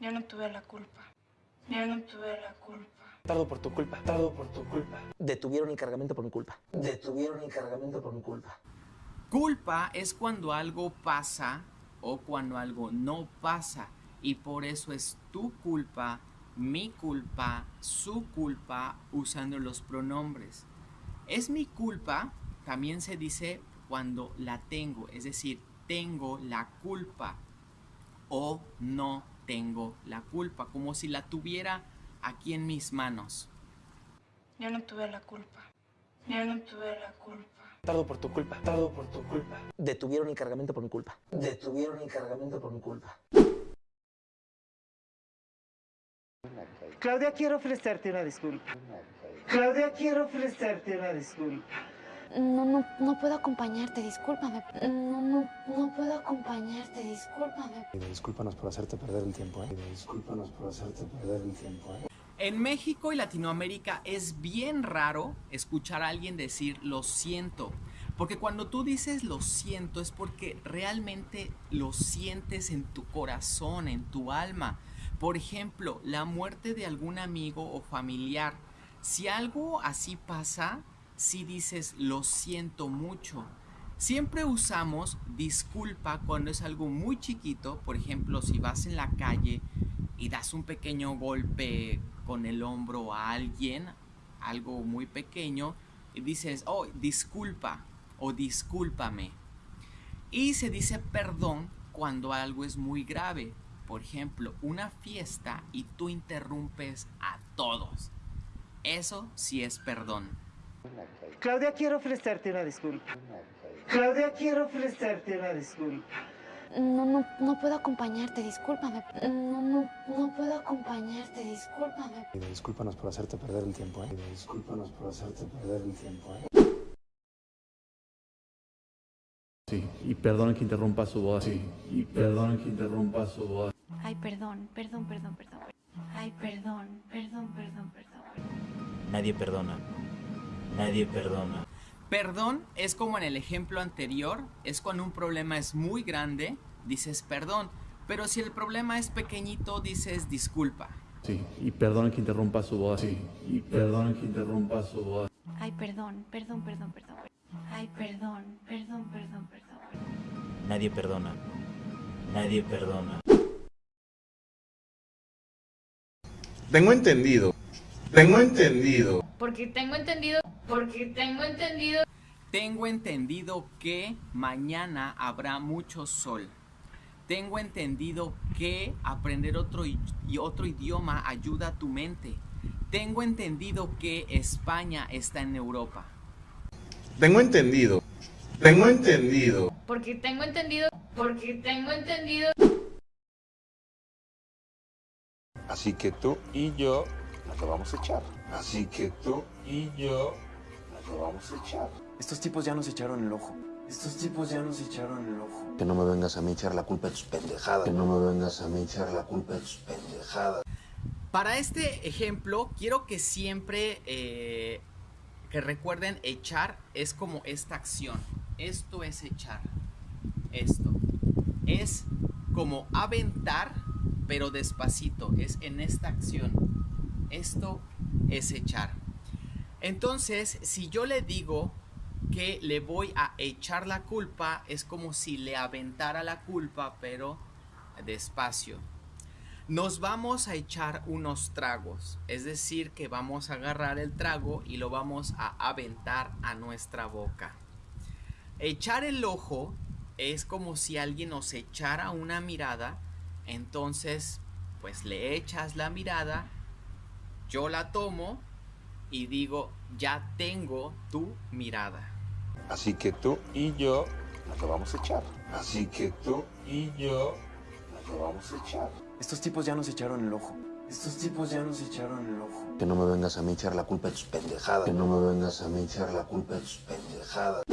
Yo no tuve la culpa. Yo no tuve la culpa. Tardo por tu culpa, tardo por tu culpa. Detuvieron el cargamento por mi culpa. Detuvieron el cargamento por mi culpa. Culpa es cuando algo pasa o cuando algo no pasa. Y por eso es tu culpa, mi culpa, su culpa, usando los pronombres. Es mi culpa, también se dice cuando la tengo, es decir, tengo la culpa o no tengo la culpa, como si la tuviera aquí en mis manos. Yo no tuve la culpa. Yo no tuve la culpa. Tardo por tu culpa, tardo por tu culpa. Detuvieron el cargamento por mi culpa. Detuvieron el cargamento por mi culpa. Claudia, quiero ofrecerte una disculpa. Claudia, quiero ofrecerte una disculpa. No, no, no puedo acompañarte, discúlpame. No, no, no puedo acompañarte, discúlpame. Discúlpanos por hacerte perder el tiempo, ¿eh? Discúlpanos por hacerte perder el tiempo, ¿eh? En México y Latinoamérica es bien raro escuchar a alguien decir lo siento. Porque cuando tú dices lo siento es porque realmente lo sientes en tu corazón, en tu alma. Por ejemplo, la muerte de algún amigo o familiar. Si algo así pasa, si dices lo siento mucho. Siempre usamos disculpa cuando es algo muy chiquito. Por ejemplo, si vas en la calle y das un pequeño golpe con el hombro a alguien, algo muy pequeño, y dices, oh, disculpa o discúlpame. Y se dice perdón cuando algo es muy grave. Por ejemplo, una fiesta y tú interrumpes a todos. Eso sí es perdón. Claudia, quiero ofrecerte una disculpa. Claudia, quiero ofrecerte una disculpa. No, no, no puedo acompañarte, discúlpame. No, no, no puedo acompañarte, discúlpame. Discúlpanos por hacerte perder el tiempo, ¿eh? Discúlpanos por hacerte perder el tiempo, ¿eh? Sí, y perdonen que interrumpa su voz. Sí, y perdonen que interrumpa su voz. Ay, perdón, perdón, perdón, perdón. Ay, perdón, perdón, perdón, perdón. Nadie perdona. Nadie perdona. Perdón es como en el ejemplo anterior, es cuando un problema es muy grande, dices perdón, pero si el problema es pequeñito, dices disculpa. Sí, y perdonen que interrumpa su voz. Sí, y perdonen que interrumpa su voz. Ay, perdón, perdón, perdón, perdón. Ay, perdón, perdón, perdón, perdón. Nadie perdona. Nadie perdona. Tengo entendido. Tengo entendido. Porque tengo entendido. Porque tengo entendido. Tengo entendido que mañana habrá mucho sol. Tengo entendido que aprender otro, y otro idioma ayuda a tu mente. Tengo entendido que España está en Europa. Tengo entendido. Tengo entendido. Porque tengo entendido. Porque tengo entendido. Así que tú y yo nos lo vamos a echar. Así que tú y yo nos lo vamos a echar. Estos tipos ya nos echaron el ojo. Estos tipos ya nos echaron el ojo. Que no me vengas a mí echar la culpa de tus pendejadas. Que no me vengas a mí echar la culpa de tus pendejadas. Para este ejemplo, quiero que siempre eh, que recuerden echar es como esta acción. Esto es echar. Esto. Es como aventar, pero despacito. Es en esta acción. Esto es echar. Entonces, si yo le digo que le voy a echar la culpa, es como si le aventara la culpa, pero despacio. Nos vamos a echar unos tragos, es decir, que vamos a agarrar el trago y lo vamos a aventar a nuestra boca. Echar el ojo es como si alguien nos echara una mirada, entonces pues le echas la mirada, yo la tomo y digo, ya tengo tu mirada. Así que tú y yo lo vamos a echar. Así que tú y yo lo vamos a echar. Estos tipos ya nos echaron el ojo. Estos tipos ya nos echaron el ojo. Que no me vengas a mí echar la culpa de tus pendejadas. Que no me vengas a mí a echar la culpa de tus pendejadas.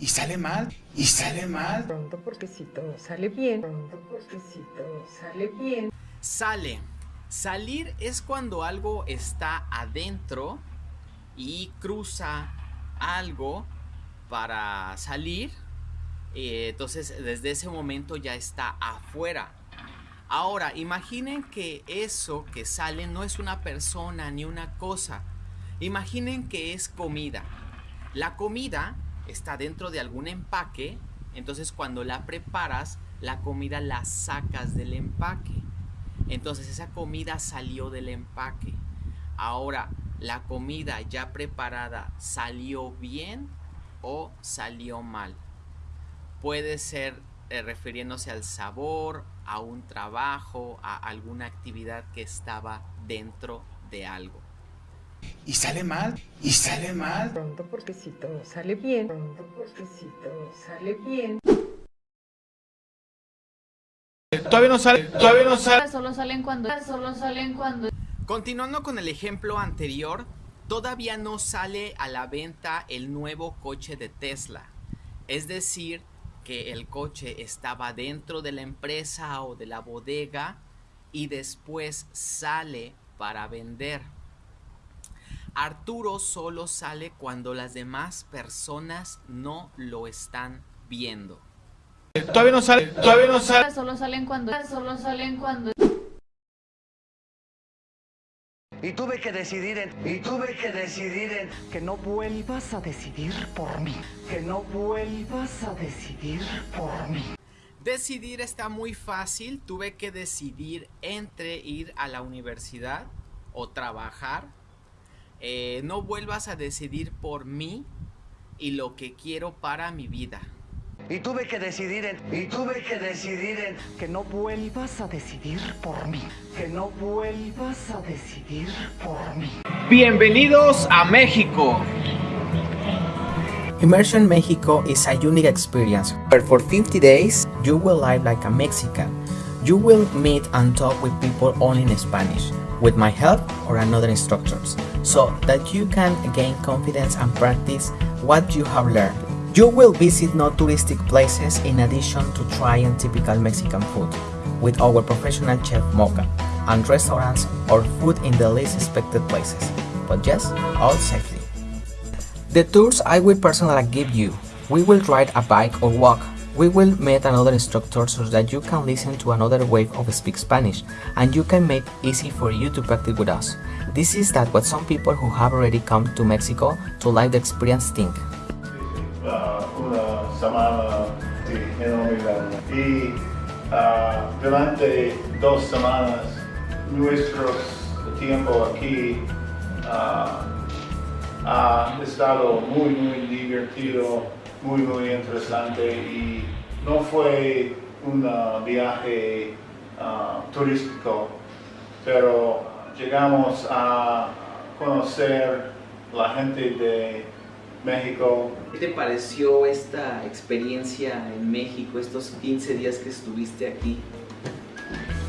Y sale mal, y sale mal. Pronto porque si todo sale bien. Pronto porque si todo sale bien. Sale. Salir es cuando algo está adentro y cruza algo para salir. Eh, entonces, desde ese momento ya está afuera. Ahora, imaginen que eso que sale no es una persona ni una cosa. Imaginen que es comida. La comida está dentro de algún empaque, entonces cuando la preparas, la comida la sacas del empaque. Entonces esa comida salió del empaque. Ahora, la comida ya preparada salió bien o salió mal. Puede ser eh, refiriéndose al sabor, a un trabajo, a alguna actividad que estaba dentro de algo. Y sale mal, y sale mal. Pronto porque si todo sale bien, pronto porque si todo sale bien. Todavía no sale, todavía no sale. Solo salen cuando, solo salen cuando. Continuando con el ejemplo anterior, todavía no sale a la venta el nuevo coche de Tesla. Es decir, que el coche estaba dentro de la empresa o de la bodega y después sale para vender. Arturo solo sale cuando las demás personas no lo están viendo. Todavía no sale, todavía no sale. Solo salen cuando, solo salen cuando. Y tuve que decidir en, y tuve que decidir en que no vuelvas a decidir por mí, que no vuelvas a decidir por mí. Decidir está muy fácil, tuve que decidir entre ir a la universidad o trabajar. Eh, no vuelvas a decidir por mí y lo que quiero para mi vida. Y tuve que decidir en, y tuve que decidir en que no vuelvas a decidir por mí, que no vuelvas a decidir por mí. Bienvenidos a México. Immersion Mexico is a unique experience where for 50 days you will live like a Mexican. You will meet and talk with people only in Spanish, with my help or another instructors, so that you can gain confidence and practice what you have learned. You will visit no touristic places in addition to trying typical Mexican food with our professional chef Mocha and restaurants or food in the least expected places, but yes, all safely. The tours I will personally give you. We will ride a bike or walk. We will meet another instructor so that you can listen to another way of speak Spanish and you can make easy for you to practice with us. This is that what some people who have already come to Mexico to live the experience think. dos semanas, nuestro tiempo aquí uh, ha estado muy, muy divertido, muy, muy interesante y no fue un viaje uh, turístico, pero llegamos a conocer la gente de México. ¿Qué te pareció esta experiencia en México, estos 15 días que estuviste aquí?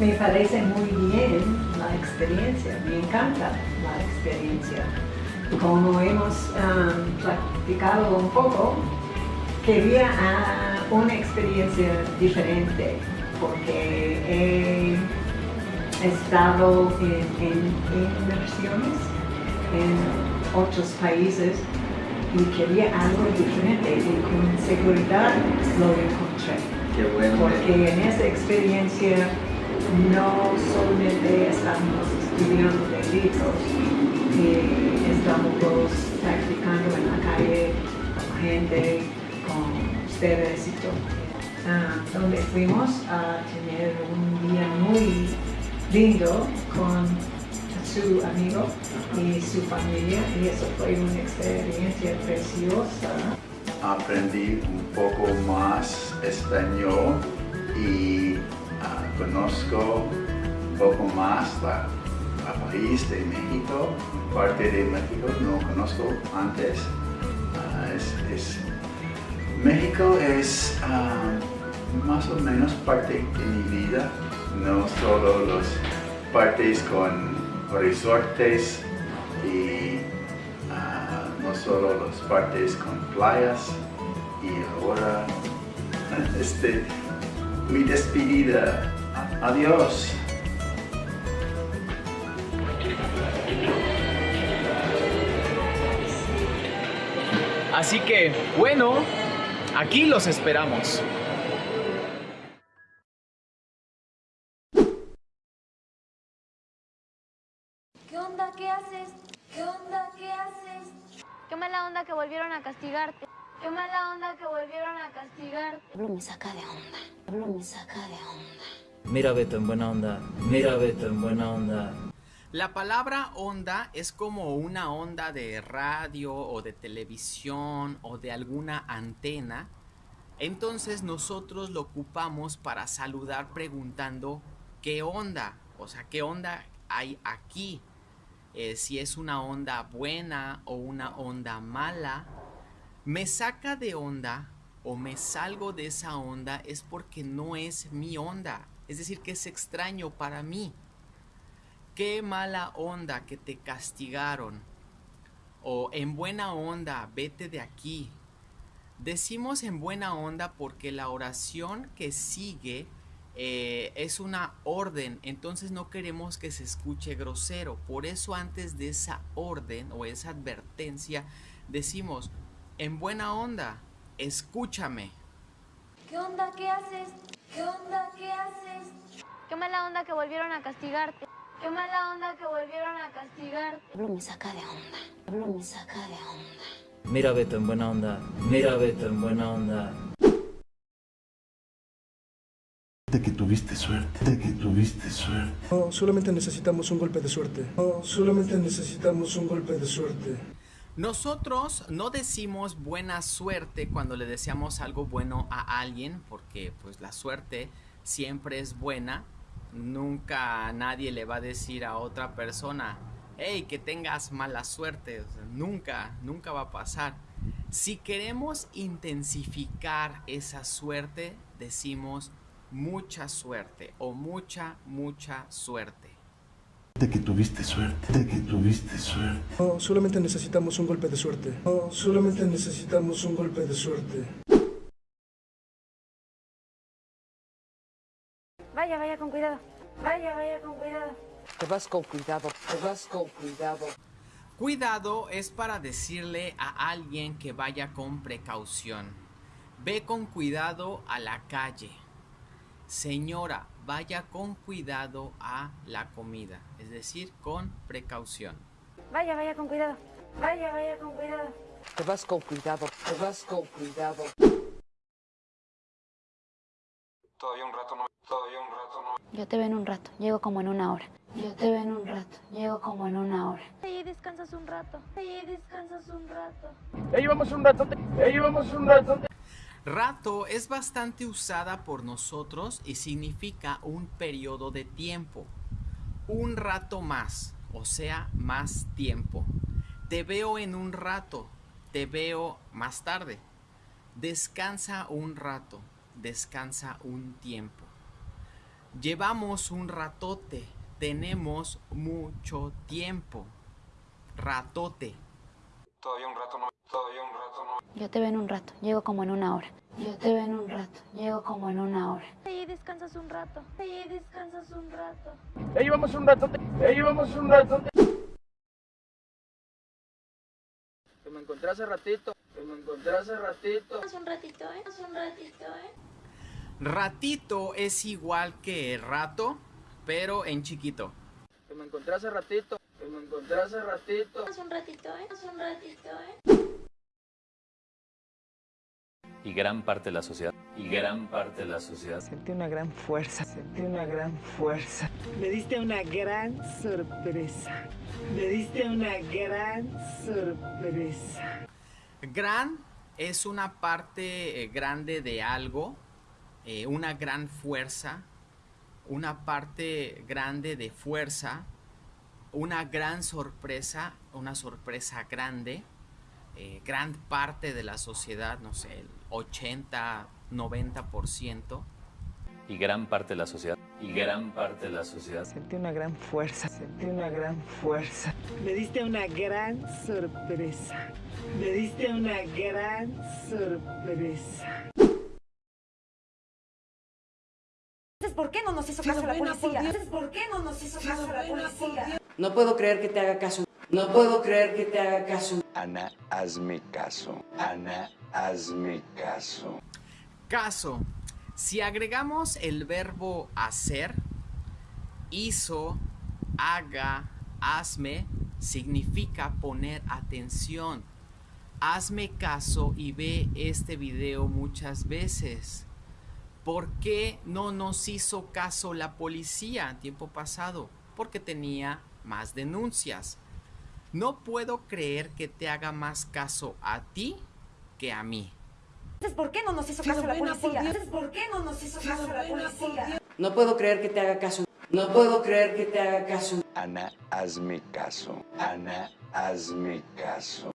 Me parece muy bien la experiencia, me encanta la experiencia. Como hemos um, platicado un poco, quería uh, una experiencia diferente porque he estado en, en, en inversiones en otros países y quería algo diferente y con seguridad lo encontré. Qué bueno. Porque en esa experiencia no solamente estamos estudiando de libros, y estamos practicando en la calle con gente, con ustedes y todo. Ah, donde fuimos a tener un día muy lindo con su amigo y su familia y eso fue una experiencia preciosa. Aprendí un poco más español y uh, conozco un poco más la, la, país de México, parte de México no conozco antes. Es, es, México es uh, más o menos parte de mi vida, no solo las partes con resortes y uh, no solo las partes con playas y ahora este, mi despedida. Adiós. Así que, bueno, Aquí los esperamos. ¿Qué onda? ¿Qué haces? ¿Qué onda? ¿Qué haces? Qué mala onda que volvieron a castigarte. Qué mala onda que volvieron a castigarte. Pablo me saca de onda. Pablo me saca de onda. Mira Beto en buena onda. Mira Beto en buena onda. La palabra onda es como una onda de radio o de televisión o de alguna antena. Entonces nosotros lo ocupamos para saludar preguntando qué onda, o sea, qué onda hay aquí. Eh, si es una onda buena o una onda mala. Me saca de onda o me salgo de esa onda es porque no es mi onda. Es decir, que es extraño para mí. Qué mala onda que te castigaron. O en buena onda, vete de aquí. Decimos en buena onda porque la oración que sigue eh, es una orden, entonces no queremos que se escuche grosero. Por eso antes de esa orden o esa advertencia decimos, en buena onda, escúchame. ¿Qué onda? ¿Qué haces? ¿Qué onda? ¿Qué haces? Qué mala onda que volvieron a castigarte. Qué mala onda que volvieron a castigarte. Pablo me saca de onda. Pablo me saca de onda. Mira Beto en buena onda. Mira Beto en buena onda. De que tuviste suerte, de que tuviste suerte. No, solamente necesitamos un golpe de suerte. No, solamente necesitamos un golpe de suerte. Nosotros no decimos buena suerte cuando le deseamos algo bueno a alguien, porque pues la suerte siempre es buena. Nunca nadie le va a decir a otra persona, hey, que tengas mala suerte. O sea, nunca, nunca va a pasar. Si queremos intensificar esa suerte, decimos mucha suerte o mucha, mucha suerte. De que tuviste suerte, de que tuviste suerte. No, solamente necesitamos un golpe de suerte. No, solamente necesitamos un golpe de suerte. Vaya, vaya con cuidado. Vaya, vaya con cuidado. Te vas con cuidado, te vas con cuidado. Cuidado es para decirle a alguien que vaya con precaución. Ve con cuidado a la calle. Señora, vaya con cuidado a la comida, es decir, con precaución. Vaya, vaya con cuidado. Vaya, vaya con cuidado. Te vas con cuidado, te vas con cuidado. Todavía un rato no, todavía un rato no. Yo te veo en un rato. Llego como en una hora. Yo te veo en un rato. Llego como en una hora. Ahí descansas un rato. Ahí descansas un rato. Ahí vamos un rato. Ahí vamos un rato. Rato es bastante usada por nosotros y significa un periodo de tiempo. Un rato más, o sea, más tiempo. Te veo en un rato, te veo más tarde. Descansa un rato, descansa un tiempo. Llevamos un ratote, tenemos mucho tiempo. Ratote. Todavía un rato no, todavía un rato no. Yo te veo en un rato. Llego como en una hora. Yo te veo en un rato. Llego como en una hora. Ahí descansas un rato. Ahí descansas un rato. Ahí vamos un rato. Ahí vamos un rato. Que me encontré hace ratito. Que me encontré hace ratito. Haz un ratito, ¿eh? Haz un ratito, ¿eh? Ratito es igual que rato, pero en chiquito. Que me encontré hace ratito. Que me encontré hace ratito. Haz un ratito, ¿eh? Haz un ratito, ¿eh? Y gran parte de la sociedad. Y gran parte de la sociedad. Sentí una gran fuerza, sentí una gran fuerza. Me diste una gran sorpresa. Me diste una gran sorpresa. Gran es una parte eh, grande de algo, eh, una gran fuerza, una parte grande de fuerza, una gran sorpresa, una sorpresa grande, eh, gran parte de la sociedad, no sé, el 80, 90%. Y gran parte de la sociedad. Y gran parte de la sociedad. Sentí una gran fuerza, sentí una gran fuerza. Me diste una gran sorpresa. Me diste una gran sorpresa. Entonces, ¿por qué no nos hizo caso la policía? Entonces, ¿por qué no nos hizo caso la policía? No puedo creer que te haga caso. No puedo creer que te haga caso. Ana, hazme caso. Ana, hazme caso. Caso. Si agregamos el verbo hacer, hizo, haga, hazme, significa poner atención. Hazme caso y ve este video muchas veces. ¿Por qué no nos hizo caso la policía en tiempo pasado? Porque tenía más denuncias. No puedo creer que te haga más caso a ti que a mí. Entonces, ¿por qué no nos hizo caso la policía? Entonces, ¿por qué no nos hizo caso la policía? No puedo creer que te haga caso. No puedo creer que te haga caso. Ana, hazme caso. Ana, hazme caso.